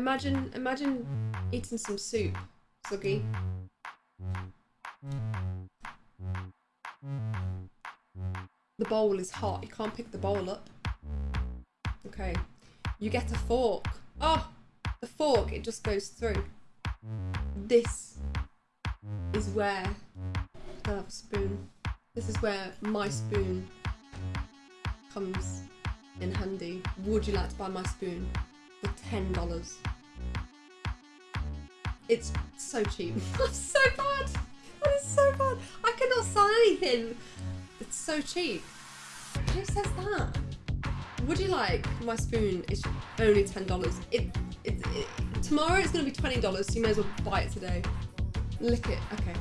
Imagine, imagine eating some soup, Zuggy. The bowl is hot. You can't pick the bowl up. Okay. You get a fork. Oh, the fork, it just goes through. This is where I have a spoon. This is where my spoon comes in handy. Would you like to buy my spoon for ten dollars? It's so cheap. That's so bad. That is so bad. I cannot sell anything. It's so cheap. Who says that? Would you like my spoon? It's only ten dollars. It, it, it tomorrow it's gonna be twenty dollars. So you may as well buy it today. Lick it. Okay.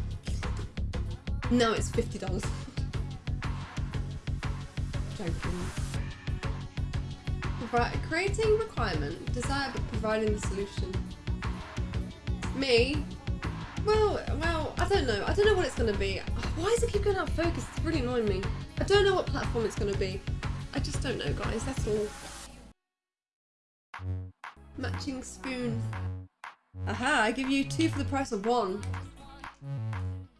No, it's fifty dollars. Joking. Right, creating requirement, desire but providing the solution. Me? Well, well, I don't know. I don't know what it's going to be. Why does it keep going out of focus? It's really annoying me. I don't know what platform it's going to be. I just don't know, guys. That's all. Matching spoon. Aha, I give you two for the price of one.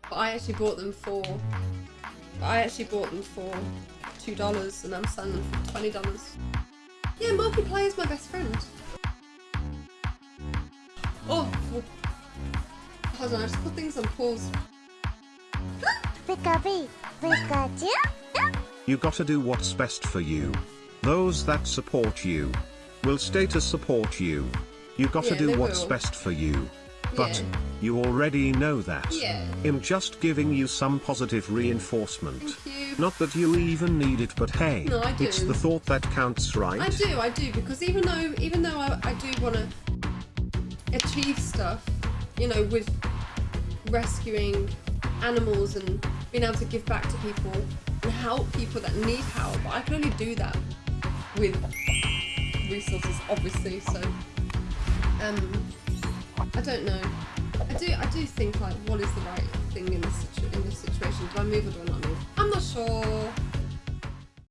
But I actually bought them for... I actually bought them for $2 and I'm selling them for $20. Yeah, multiplayer is my best friend. Oh, well, hold on, I just put things on pause. Pikachu, Pikachu. You gotta do what's best for you. Those that support you will stay to support you. You gotta Yeah, do what's will. best for you. But Yeah. you already know that. Yeah. I'm just giving you some positive reinforcement. Thank you. Not that you even need it, but hey, No, I it's the thought that counts, right? I do, I do, because even though even though I, I do want to achieve stuff, you know, with rescuing animals and being able to give back to people and help people that need help, But I can only do that with resources, obviously. So, um, I don't know. I do, I do think like, what is the right thing in this situ- in this situation? Do I move or do I not move? I'm not sure.